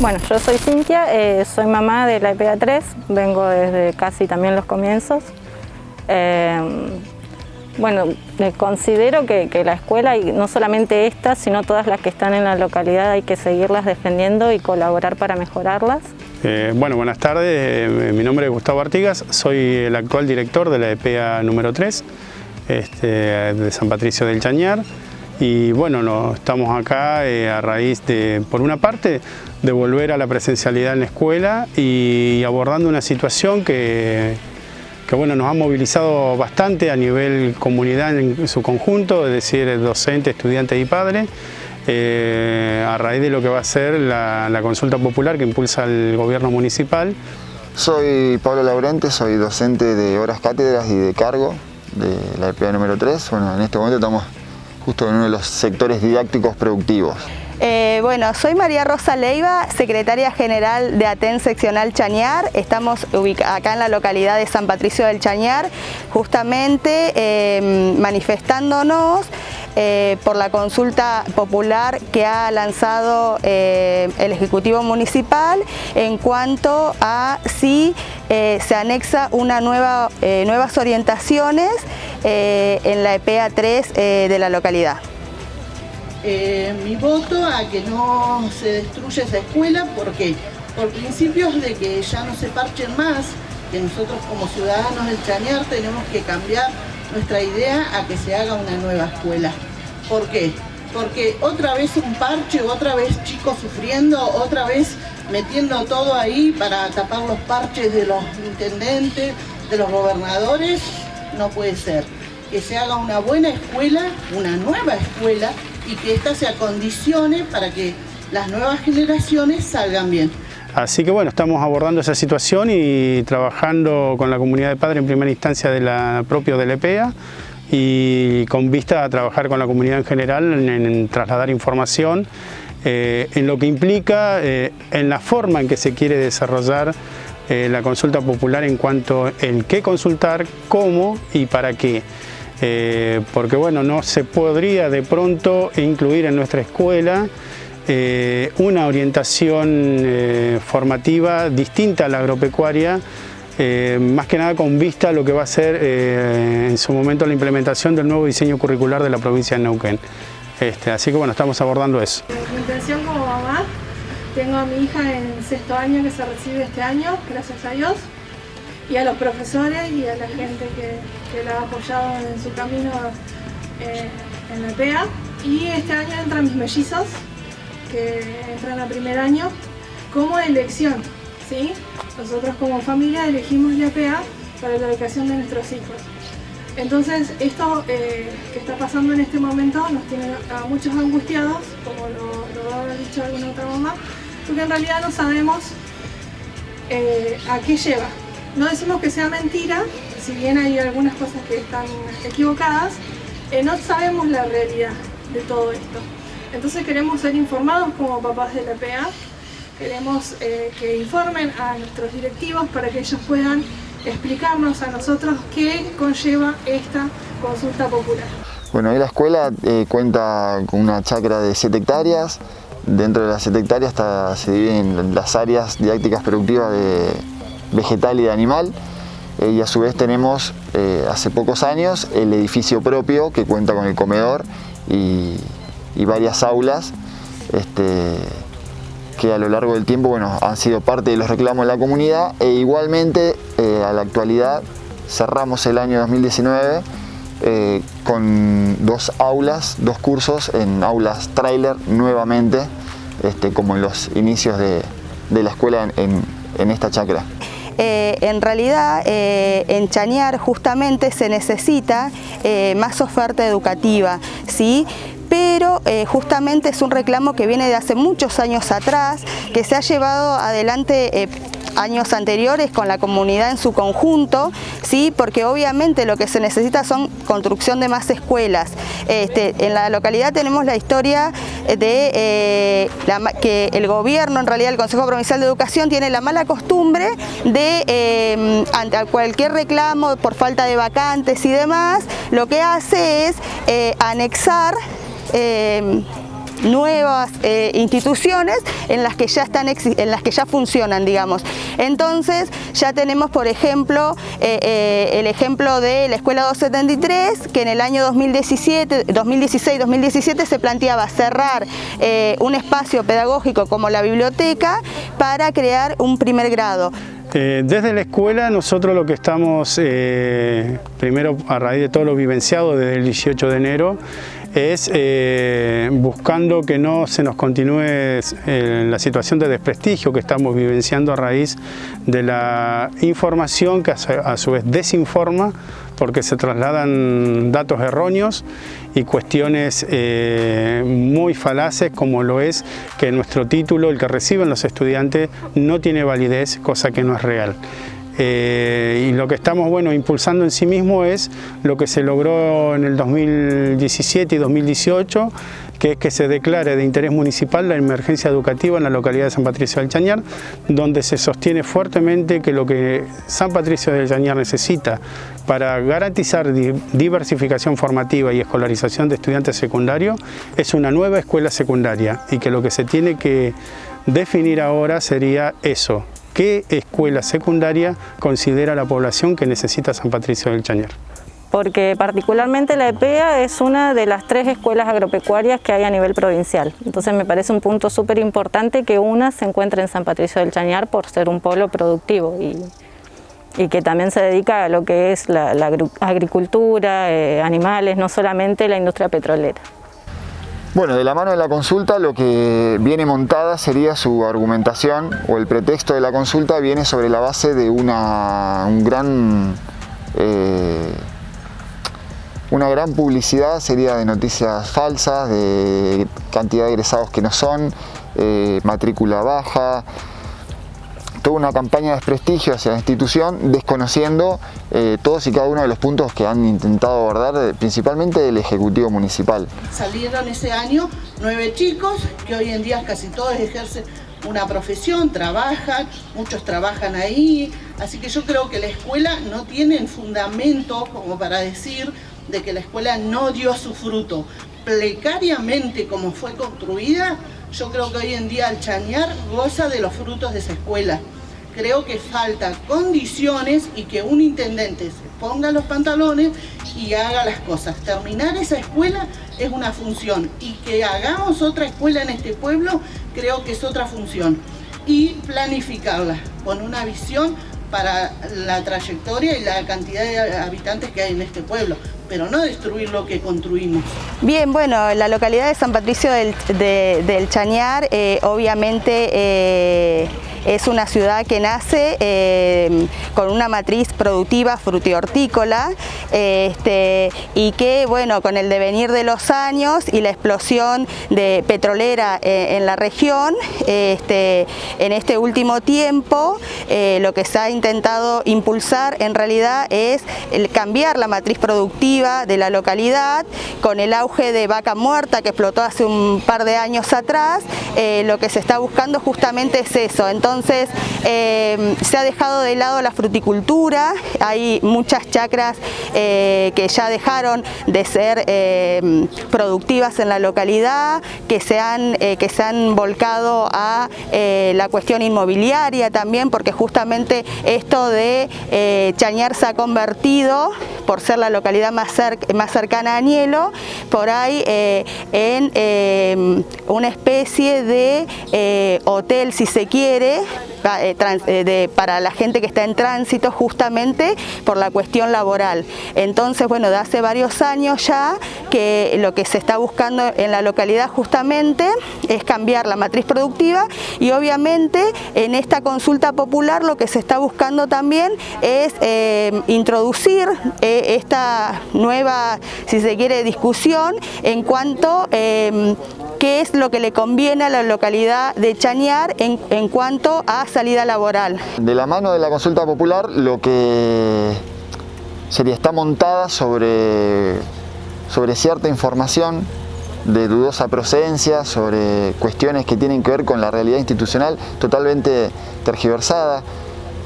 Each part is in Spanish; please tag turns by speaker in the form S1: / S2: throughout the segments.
S1: Bueno, yo soy Cintia, eh, soy mamá de la EPA 3, vengo desde casi también los comienzos. Eh, bueno, considero que, la escuela, y no solamente esta, sino todas las que están en la localidad, hay que seguirlas defendiendo y colaborar para mejorarlas.
S2: Eh, bueno, buenas tardes, mi nombre es Gustavo Artigas, soy el actual director de la EPA número 3 este, de San Patricio del Chañar y bueno, estamos acá eh, a raíz de, por una parte, de volver a la presencialidad en la escuela y abordando una situación que, que bueno, nos ha movilizado bastante a nivel comunidad en su conjunto, es decir, docentes, estudiantes y padres, eh, a raíz de lo que va a ser la, la consulta popular que impulsa el gobierno municipal.
S3: Soy Pablo Laurente, soy docente de horas cátedras y de cargo de la EPA número 3. Bueno, en este momento estamos justo en uno de los sectores didácticos productivos.
S4: Eh, bueno, soy María Rosa Leiva, secretaria general de ATEN seccional Chañar. Estamos acá en la localidad de San Patricio del Chañar, justamente eh, manifestándonos eh, por la consulta popular que ha lanzado el Ejecutivo Municipal en cuanto a si se anexa una nueva, nuevas orientaciones en la EPA 3 de la localidad.
S5: Eh, mi voto a que no se destruya esa escuela, porque Por principios de que ya no se parchen más, que nosotros como ciudadanos del Chañar tenemos que cambiar nuestra idea a que se haga una nueva escuela. ¿Por qué? Porque otra vez un parche, otra vez chicos sufriendo, otra vez metiendo todo ahí para tapar los parches de los intendentes, de los gobernadores, no puede ser. Que se haga una buena escuela, una nueva escuela, y que ésta se acondicione para que las nuevas generaciones salgan bien.
S2: Así que bueno, estamos abordando esa situación y trabajando con la comunidad de padres en primera instancia de la propio del EPEA y con vista a trabajar con la comunidad en general en, trasladar información eh, en lo que implica eh, en la forma en que se quiere desarrollar eh, la consulta popular en cuanto en qué consultar, cómo y para qué. Porque bueno, no se podría de pronto incluir en nuestra escuela eh, una orientación eh, formativa distinta a la agropecuaria, más que nada con vista a lo que va a ser en su momento la implementación del nuevo diseño curricular de la provincia de Neuquén. Este, así que bueno, estamos abordando eso.
S6: Mi intención como mamá, tengo a mi hija en sexto año que se recibe este año, gracias a Dios y a los profesores y a la gente que, la ha apoyado en su camino eh, en la PEA. Y este año entran mis mellizos, que entran a primer año, como elección. ¿sí? Nosotros como familia elegimos la PEA para la educación de nuestros hijos. Entonces, esto eh, que está pasando en este momento nos tiene a muchos angustiados, como lo, ha dicho alguna otra mamá, porque en realidad no sabemos eh, a qué lleva. No decimos que sea mentira, si bien hay algunas cosas que están equivocadas, eh, no sabemos la realidad de todo esto. Entonces queremos ser informados como papás de la PA, queremos eh, que informen a nuestros directivos para que ellos puedan explicarnos a nosotros qué conlleva esta consulta popular.
S3: Bueno, la escuela eh, cuenta con una chacra de 7 hectáreas, dentro de las 7 hectáreas se dividen las áreas didácticas productivas de vegetal y de animal. Eh, y a su vez tenemos hace pocos años el edificio propio que cuenta con el comedor y, varias aulas este, que a lo largo del tiempo bueno, han sido parte de los reclamos de la comunidad e igualmente eh, a la actualidad cerramos el año 2019 con dos aulas, dos cursos en aulas trailer nuevamente este, como en los inicios de, la escuela en esta chacra.
S4: Eh, en realidad eh, en Chañar justamente se necesita eh, más oferta educativa, ¿sí? Pero justamente es un reclamo que viene de hace muchos años atrás, que se ha llevado adelante años anteriores con la comunidad en su conjunto, ¿sí? porque obviamente lo que se necesita son construcción de más escuelas. Este, en la localidad tenemos la historia de eh, que el gobierno, en realidad el Consejo Provincial de Educación, tiene la mala costumbre de, eh, ante cualquier reclamo por falta de vacantes y demás, lo que hace es eh, anexar nuevas eh, instituciones en las que ya están en las que ya funcionan, digamos. Entonces ya tenemos, por ejemplo, eh, el ejemplo de la Escuela 273, que en el año 2017, 2016-2017 se planteaba cerrar un espacio pedagógico como la biblioteca para crear un primer grado.
S2: Eh, desde la escuela nosotros lo que estamos, eh, primero a raíz de todo lo vivenciado desde el 18 de enero, es eh, buscando que no se nos continúe la situación de desprestigio que estamos vivenciando a raíz de la información que a su vez desinforma porque se trasladan datos erróneos y cuestiones eh, muy falaces como lo es que nuestro título, el que reciben los estudiantes, no tiene validez, cosa que no es real. Eh, y lo que estamos bueno, impulsando en sí mismo es lo que se logró en el 2017 y 2018, que es que se declare de interés municipal la emergencia educativa en la localidad de San Patricio del Chañar, donde se sostiene fuertemente que lo que San Patricio del Chañar necesita para garantizar diversificación formativa y escolarización de estudiantes secundarios es una nueva escuela secundaria y que lo que se tiene que definir ahora sería eso, qué escuela secundaria considera la población que necesita San Patricio del Chañar
S1: porque particularmente la EPEA es una de las tres escuelas agropecuarias que hay a nivel provincial. Entonces me parece un punto súper importante que una se encuentre en San Patricio del Chañar por ser un polo productivo y, que también se dedica a lo que es la, agricultura, eh, animales, no solamente la industria petrolera.
S3: Bueno, de la mano de la consulta lo que viene montada sería su argumentación o el pretexto de la consulta viene sobre la base de una, un gran eh, una gran publicidad sería de noticias falsas, de cantidad de egresados que no son, eh, matrícula baja, toda una campaña de desprestigio hacia la institución, desconociendo eh, todos y cada uno de los puntos que han intentado abordar, principalmente del Ejecutivo Municipal.
S5: Salieron ese año nueve chicos, que hoy en día casi todos ejercen una profesión, trabajan, muchos trabajan ahí, así que yo creo que la escuela no tiene fundamento como para decir de que la escuela no dio su fruto. Precariamente como fue construida, yo creo que hoy en día el Chañar goza de los frutos de esa escuela. Creo que falta condiciones y que un intendente se ponga los pantalones y haga las cosas. Terminar esa escuela es una función y que hagamos otra escuela en este pueblo creo que es otra función. Y planificarla con una visión para la trayectoria y la cantidad de habitantes que hay en este pueblo pero no destruir lo que construimos.
S4: Bien, bueno, la localidad de San Patricio del, Chañar, eh, obviamente eh, es una ciudad que nace eh, con una matriz productiva frutihortícola este, y que, bueno, con el devenir de los años y la explosión de petrolera en la región, este, en este último tiempo, lo que se ha intentado impulsar en realidad es cambiar la matriz productiva de la localidad, con el auge de vaca muerta que explotó hace un par de años atrás, eh, lo que se está buscando justamente es eso. Entonces eh, se ha dejado de lado la fruticultura, hay muchas chacras eh, que ya dejaron de ser productivas en la localidad, que se han, que se han volcado a la cuestión inmobiliaria también, porque justamente esto de Chañar se ha convertido, por ser la localidad más más cercana a Añelo, por ahí eh, en eh, una especie de eh, hotel, si se quiere, para la gente que está en tránsito justamente por la cuestión laboral. Entonces, bueno, de hace varios años ya que lo que se está buscando en la localidad justamente es cambiar la matriz productiva y obviamente en esta consulta popular lo que se está buscando también es introducir esta nueva, si se quiere, discusión en cuanto eh, qué es lo que le conviene a la localidad de Chañar en, cuanto a salida laboral.
S3: De la mano de la consulta popular lo que sería está montada sobre, sobre cierta información de dudosa procedencia, sobre cuestiones que tienen que ver con la realidad institucional totalmente tergiversada,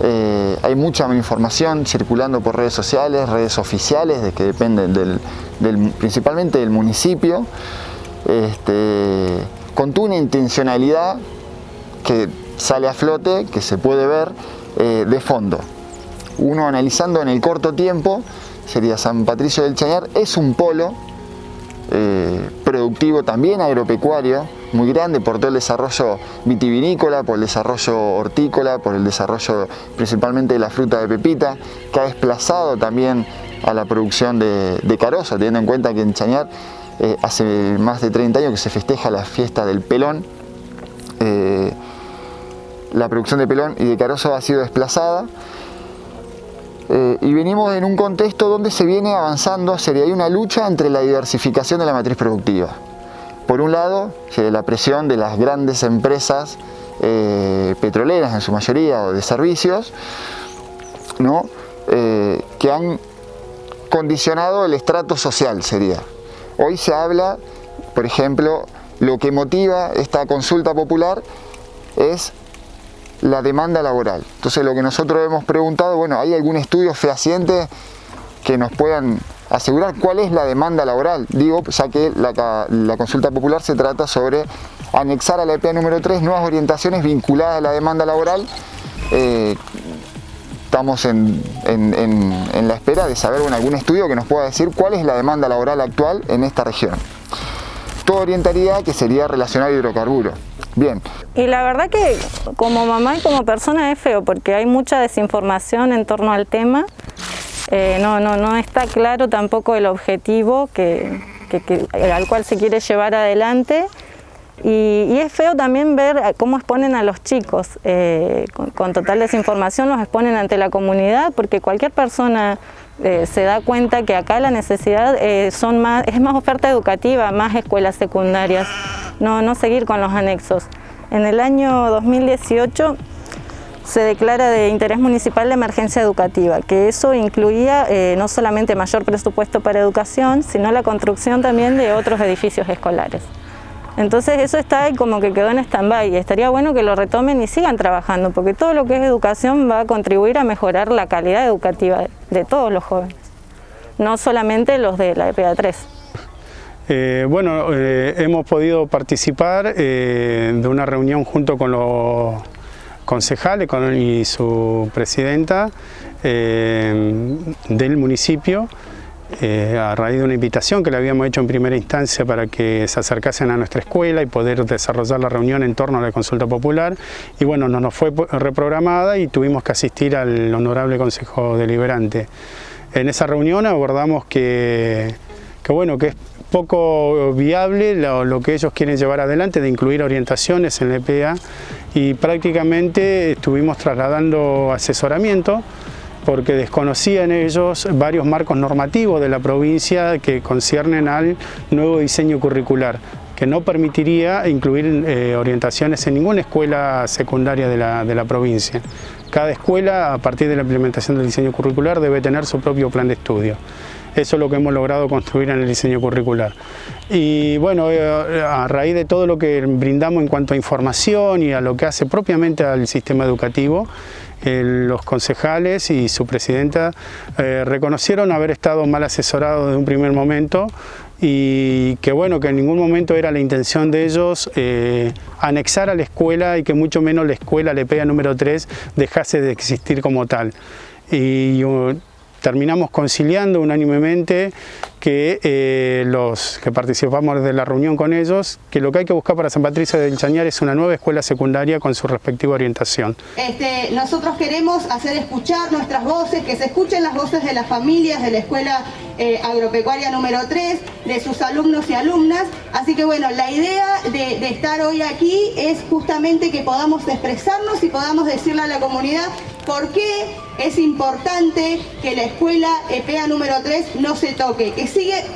S3: eh, hay mucha información circulando por redes sociales, redes oficiales, de que dependen del, principalmente del municipio, este, con toda una intencionalidad que sale a flote, que se puede ver eh, de fondo. Uno analizando en el corto tiempo, sería San Patricio del Chañar, es un polo eh, productivo también agropecuario, muy grande por todo el desarrollo vitivinícola, por el desarrollo hortícola, por el desarrollo principalmente de la fruta de pepita, que ha desplazado también a la producción de, de teniendo en cuenta que en Chañar eh, hace más de 30 años que se festeja la fiesta del pelón, eh, la producción de pelón y de carozo ha sido desplazada, eh, y venimos en un contexto donde se viene avanzando, sería una lucha entre la diversificación de la matriz productiva. Por un lado, la presión de las grandes empresas petroleras en su mayoría o de servicios, ¿no? Que han condicionado el estrato social, sería. Hoy se habla, por ejemplo, lo que motiva esta consulta popular es la demanda laboral. Entonces lo que nosotros hemos preguntado, bueno, ¿hay algún estudio fehaciente que nos puedan asegurar cuál es la demanda laboral. Digo, ya que la, consulta popular se trata sobre anexar a la EPA número 3 nuevas orientaciones vinculadas a la demanda laboral. Eh, estamos en, la espera de saber algún estudio que nos pueda decir cuál es la demanda laboral actual en esta región. Todo orientaría que sería relacionado a hidrocarburos. Bien.
S1: Y la verdad que como mamá y como persona es feo porque hay mucha desinformación en torno al tema eh, no, no, no está claro tampoco el objetivo que, al cual se quiere llevar adelante y, es feo también ver cómo exponen a los chicos, eh, con, total desinformación los exponen ante la comunidad porque cualquier persona eh, se da cuenta que acá la necesidad es más oferta educativa, más escuelas secundarias, no, seguir con los anexos. En el año 2018 se declara de interés municipal la emergencia educativa, que eso incluía eh, no solamente mayor presupuesto para educación, sino la construcción también de otros edificios escolares. Entonces eso está ahí como que quedó en stand-by estaría bueno que lo retomen y sigan trabajando, porque todo lo que es educación va a contribuir a mejorar la calidad educativa de todos los jóvenes, no solamente los de la EPA 3.
S2: Eh, bueno, eh, hemos podido participar de una reunión junto con los concejales y su presidenta eh, del municipio eh, a raíz de una invitación que le habíamos hecho en primera instancia para que se acercasen a nuestra escuela y poder desarrollar la reunión en torno a la consulta popular y bueno, no nos fue reprogramada y tuvimos que asistir al honorable consejo deliberante. En esa reunión abordamos que, que bueno, que es poco viable lo, que ellos quieren llevar adelante de incluir orientaciones en la EPA y prácticamente estuvimos trasladando asesoramiento porque desconocían ellos varios marcos normativos de la provincia que conciernen al nuevo diseño curricular que no permitiría incluir eh, orientaciones en ninguna escuela secundaria de la, de la provincia. Cada escuela, a partir de la implementación del diseño curricular, debe tener su propio plan de estudio. Eso es lo que hemos logrado construir en el diseño curricular. Y bueno, eh, a raíz de todo lo que brindamos en cuanto a información y a lo que hace propiamente al sistema educativo, eh, los concejales y su presidenta eh, reconocieron haber estado mal asesorados desde un primer momento y que bueno, que en ningún momento era la intención de ellos anexar a la escuela y que mucho menos la escuela, la EPEA número 3, dejase de existir como tal. Y terminamos conciliando unánimemente que eh, los que participamos de la reunión con ellos, que lo que hay que buscar para San Patricio del Chañar es una nueva escuela secundaria con su respectiva orientación.
S4: Este, nosotros queremos hacer escuchar nuestras voces, que se escuchen las voces de las familias de la escuela eh, agropecuaria número 3, de sus alumnos y alumnas, así que bueno, la idea de, de estar hoy aquí es justamente que podamos expresarnos y podamos decirle a la comunidad por qué es importante que la escuela EPEA número 3 no se toque, que,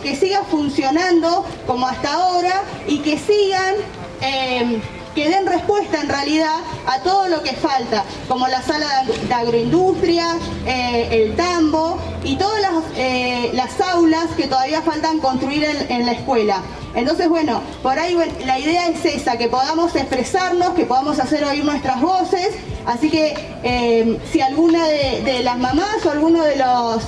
S4: que siga funcionando como hasta ahora y que sigan... Eh, que den respuesta en realidad a todo lo que falta, como la sala de agroindustria, eh, el tambo y todas las, eh, las, aulas que todavía faltan construir en, la escuela. Entonces, bueno, por ahí la idea es esa, que podamos expresarnos, que podamos hacer oír nuestras voces, así que si alguna de, las mamás o alguno de los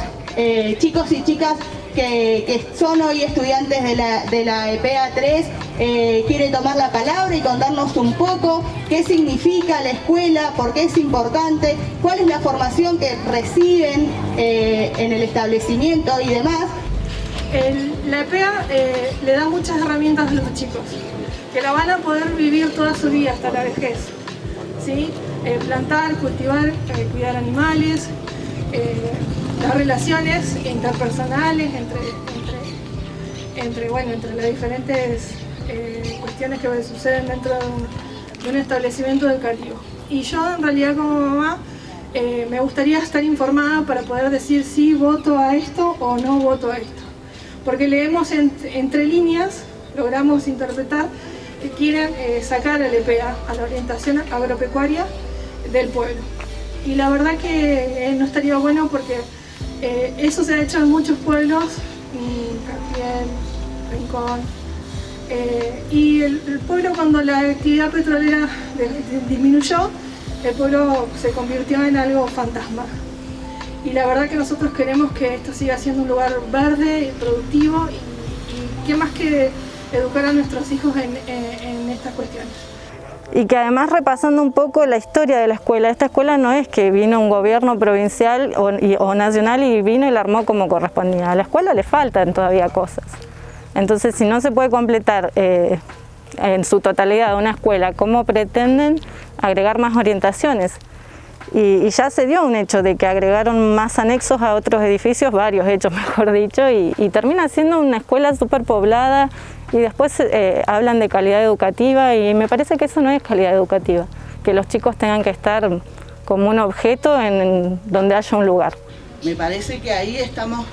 S4: chicos y chicas
S7: que, son hoy estudiantes de la, de la EPA 3 eh, quiere tomar la palabra y contarnos un poco qué significa la escuela, por qué es importante, cuál es la formación que reciben eh, en el establecimiento y demás.
S6: la EPA eh, le da muchas herramientas a los chicos, que la van a poder vivir toda su vida hasta la vejez. ¿sí? plantar, cultivar, cuidar animales, las relaciones interpersonales entre, entre, bueno, entre las diferentes eh, cuestiones que suceden dentro de un, establecimiento educativo. Y yo en realidad como mamá eh, me gustaría estar informada para poder decir si voto a esto o no voto a esto. Porque leemos entre líneas, logramos interpretar que quieren eh, sacar al EPA, a la orientación agropecuaria del pueblo. Y la verdad que no estaría bueno porque eh, eso se ha hecho en muchos pueblos, Cartier, Rincón, eh, y el, pueblo cuando la actividad petrolera disminuyó, el pueblo se convirtió en algo fantasma. Y la verdad que nosotros queremos que esto siga siendo un lugar verde, y productivo y, qué más que educar a nuestros hijos en estas cuestiones
S1: y que además repasando un poco la historia de la escuela, esta escuela no es que vino un gobierno provincial o, nacional y vino y la armó como correspondía, a la escuela le faltan todavía cosas. Entonces si no se puede completar eh, en su totalidad una escuela, ¿cómo pretenden agregar más orientaciones? Y, ya se dio un hecho de que agregaron más anexos a otros edificios, varios hechos mejor dicho, y, termina siendo una escuela súper poblada, y después eh, hablan de calidad educativa y me parece que eso no es calidad educativa, que los chicos tengan que estar como un objeto en, donde haya un lugar.
S5: Me parece que ahí estamos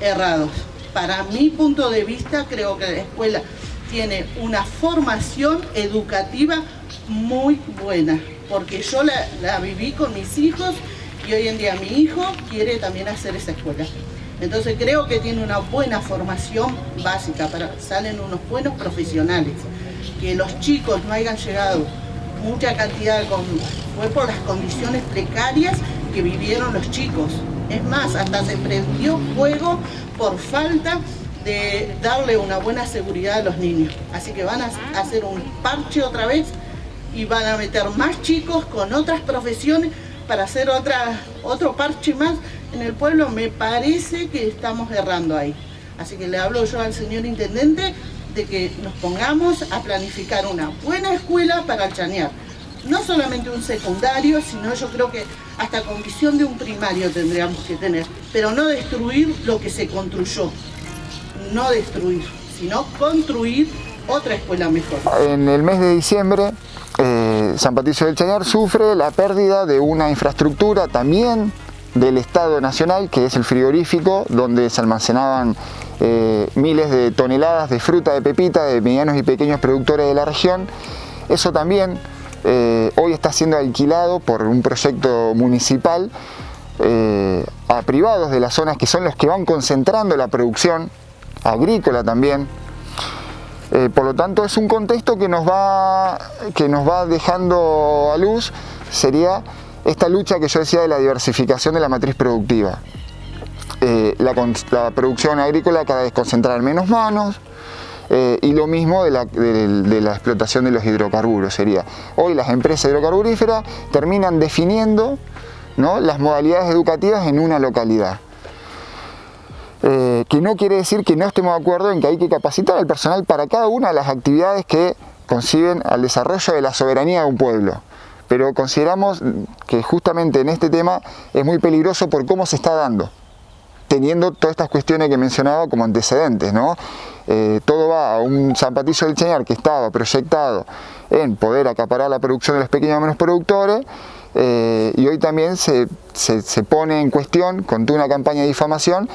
S5: errados. Para mi punto de vista creo que la escuela tiene una formación educativa muy buena, porque yo la, viví con mis hijos y hoy en día mi hijo quiere también hacer esa escuela. Entonces creo que tiene una buena formación básica, salen unos buenos profesionales. Que los chicos no hayan llegado mucha cantidad, con, fue por las condiciones precarias que vivieron los chicos. Es más, hasta se prendió fuego por falta de darle una buena seguridad a los niños. Así que van a hacer un parche otra vez y van a meter más chicos con otras profesiones para hacer otra, otro parche más en el pueblo, me parece que estamos errando ahí. Así que le hablo yo al señor intendente de que nos pongamos a planificar una buena escuela para el Chañar. No solamente un secundario, sino yo creo que hasta con visión de un primario tendríamos que tener. Pero no destruir lo que se construyó. No destruir, sino construir otra escuela mejor.
S3: En el mes de diciembre eh, San Patricio del Chañar sufre la pérdida de una infraestructura también del Estado Nacional, que es el frigorífico, donde se almacenaban eh, miles de toneladas de fruta de pepita de medianos y pequeños productores de la región. Eso también eh, hoy está siendo alquilado por un proyecto municipal a privados de las zonas que son los que van concentrando la producción agrícola también eh, por lo tanto es un contexto que nos, va, que nos va dejando a luz, sería esta lucha que yo decía de la diversificación de la matriz productiva. Eh, la, producción agrícola cada vez concentrada en menos manos, eh, y lo mismo de la, de la, explotación de los hidrocarburos sería. Hoy las empresas hidrocarburíferas terminan definiendo ¿no? las modalidades educativas en una localidad. Que no quiere decir que no estemos de acuerdo en que hay que capacitar al personal para cada una de las actividades que conciben al desarrollo de la soberanía de un pueblo. Pero consideramos que justamente en este tema es muy peligroso por cómo se está dando, teniendo todas estas cuestiones que mencionaba como antecedentes. ¿no? Eh, todo va a un San Patricio del Cheñar que estaba proyectado en poder acaparar la producción de los pequeños menos productores eh, y hoy también se, se, pone en cuestión, con toda una campaña de difamación,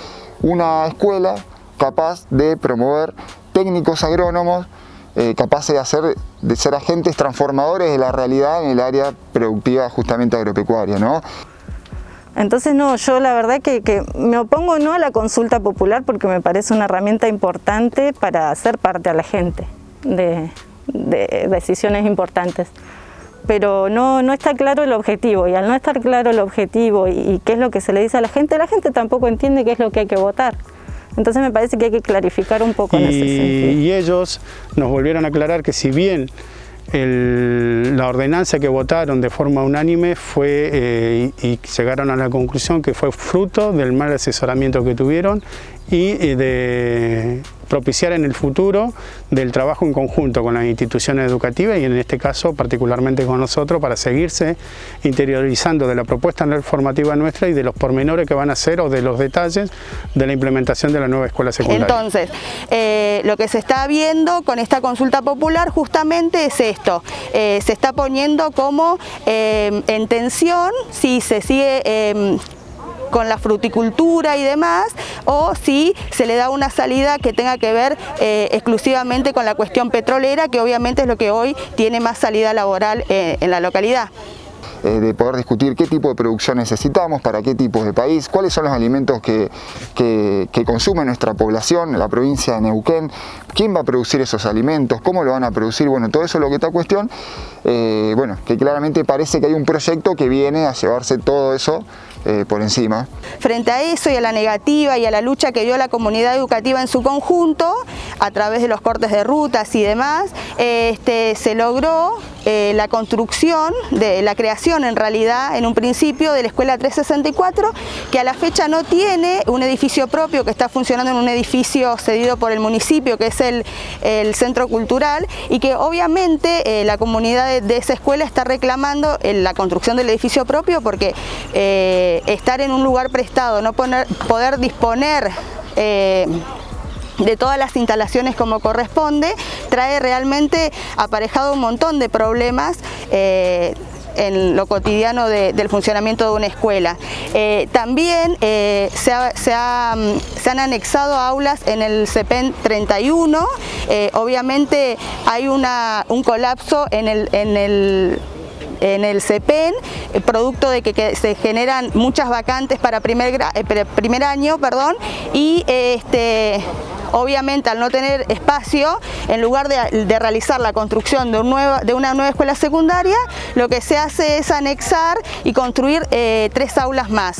S3: una escuela capaz de promover técnicos agrónomos eh, capaces de, hacer, de ser agentes transformadores de la realidad en el área productiva justamente agropecuaria. ¿no?
S1: Entonces no, yo la verdad que, me opongo no a la consulta popular porque me parece una herramienta importante para hacer parte a la gente de, decisiones importantes pero no, no está claro el objetivo y al no estar claro el objetivo y, qué es lo que se le dice a la gente, la gente tampoco entiende qué es lo que hay que votar. Entonces me parece que hay que clarificar un poco en ese sentido.
S2: Y ellos nos volvieron a aclarar que si bien la ordenanza que votaron de forma unánime fue eh, y, llegaron a la conclusión que fue fruto del mal asesoramiento que tuvieron y de propiciar en el futuro del trabajo en conjunto con las instituciones educativas y en este caso particularmente con nosotros para seguirse interiorizando de la propuesta formativa nuestra y de los pormenores que van a ser o de los detalles de la implementación de la nueva escuela secundaria.
S4: Entonces, eh, lo que se está viendo con esta consulta popular justamente es esto, eh, se está poniendo como eh, en tensión si se sigue con la fruticultura y demás, o si se le da una salida que tenga que ver eh, exclusivamente con la cuestión petrolera, que obviamente es lo que hoy tiene más salida laboral eh, en la localidad.
S3: Eh, de poder discutir qué tipo de producción necesitamos, para qué tipos de país, cuáles son los alimentos que, consume nuestra población, la provincia de Neuquén, quién va a producir esos alimentos, cómo lo van a producir, bueno, todo eso es lo que está cuestión, bueno, que claramente parece que hay un proyecto que viene a llevarse todo eso eh, por encima.
S4: Frente a eso y a la negativa y a la lucha que dio la comunidad educativa en su conjunto, a través de los cortes de rutas y demás, este, se logró la construcción, de la creación en realidad en un principio de la Escuela 364 que a la fecha no tiene un edificio propio que está funcionando en un edificio cedido por el municipio que es el, Centro Cultural y que obviamente eh, la comunidad de, esa escuela está reclamando la construcción del edificio propio porque eh, estar en un lugar prestado, no poder disponer eh, de todas las instalaciones como corresponde, trae realmente aparejado un montón de problemas en lo cotidiano del funcionamiento de una escuela. Eh, también eh, se, han anexado aulas en el CEPEN 31, eh, obviamente hay un colapso en el en el CEPEN, producto de que, se generan muchas vacantes para primer, primer año perdón, y este, Obviamente al no tener espacio, en lugar de, realizar la construcción de, una nueva escuela secundaria, lo que se hace es anexar y construir eh, tres aulas más.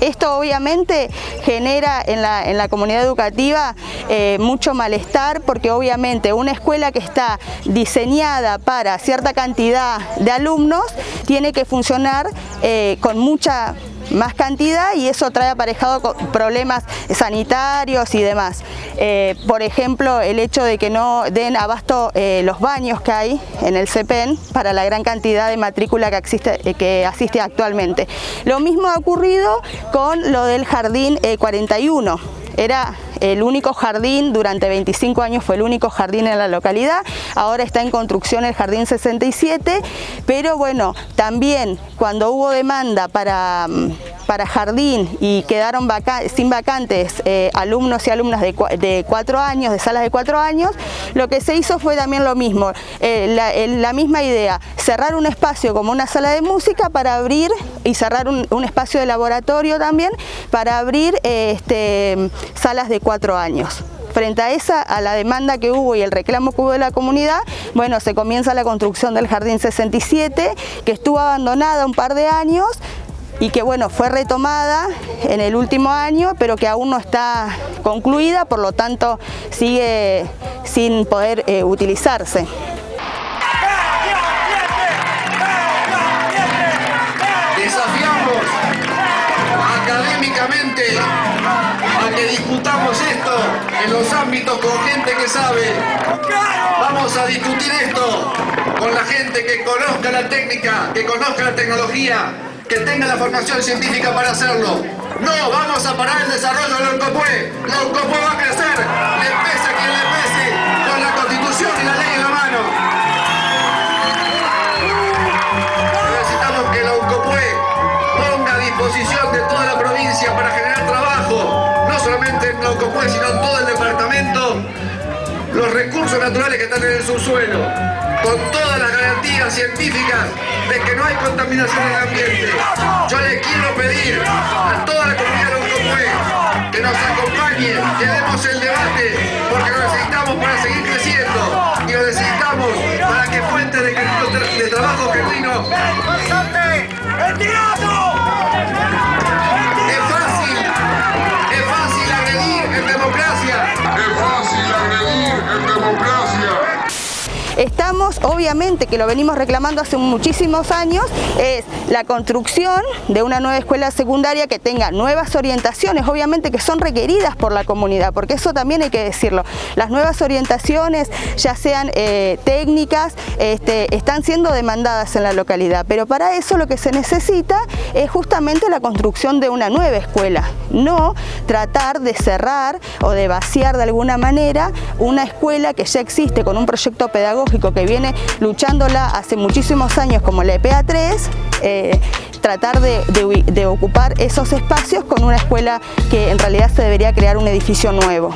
S4: Esto obviamente genera en la, comunidad educativa eh, mucho malestar porque obviamente una escuela que está diseñada para cierta cantidad de alumnos tiene que funcionar eh, con mucha más cantidad y eso trae aparejado problemas sanitarios y demás. Eh, por ejemplo, el hecho de que no den abasto eh, los baños que hay en el CEPEN para la gran cantidad de matrícula que, existe, eh, que asiste actualmente. Lo mismo ha ocurrido con lo del Jardín 41. Era el único jardín, durante 25 años fue el único jardín en la localidad, ahora está en construcción el Jardín 67, pero bueno, también cuando hubo demanda para, mm, para jardín y quedaron sin vacantes eh, alumnos y alumnas de, cuatro años, de salas de cuatro años, lo que se hizo fue también lo mismo, eh, la, misma idea, cerrar un espacio como una sala de música para abrir y cerrar un, espacio de laboratorio también para abrir eh, este, salas de cuatro años. Frente a esa, a la demanda que hubo y el reclamo que hubo de la comunidad, bueno, se comienza la construcción del Jardín 67, que estuvo abandonada un par de años, y que bueno, fue retomada en el último año, pero que aún no está concluida, por lo tanto sigue sin poder eh, utilizarse.
S8: discutamos esto en los ámbitos con gente que sabe. Vamos a discutir esto con la gente que conozca la técnica, que conozca la tecnología, que tenga la formación científica para hacerlo. No vamos a parar el desarrollo de. La UNCOPUE va a crecer, le pese a quien le pese, con la constitución y la ley en la mano. Necesitamos que la UNCOPUE ponga a disposición de toda la provincia para generar trabajo, solamente en Glaucopue, sino en todo el departamento, los recursos naturales que están en el subsuelo, con todas las garantías científicas de que no hay ambiente. Yo les quiero pedir a toda la comunidad de que nos acompañen, que demos el debate, porque lo necesitamos para seguir creciendo y lo necesitamos para que fuentes de, de trabajo genuino. Es fácil, es fácil agredir en democracia. Es fácil agredir en democracia.
S4: Está obviamente que lo venimos reclamando hace muchísimos años, es la construcción de una nueva escuela secundaria que tenga nuevas orientaciones, obviamente que son requeridas por la comunidad, porque eso también hay que decirlo. Las nuevas orientaciones, ya sean eh, técnicas, este, están siendo demandadas en la localidad, pero para eso lo que se necesita es justamente la construcción de una nueva escuela, no tratar de cerrar o de vaciar de alguna manera una escuela que ya existe con un proyecto pedagógico que viene luchándola hace muchísimos años como la EPA 3, eh, tratar de ocupar esos espacios con una escuela que en realidad se debería crear un edificio nuevo.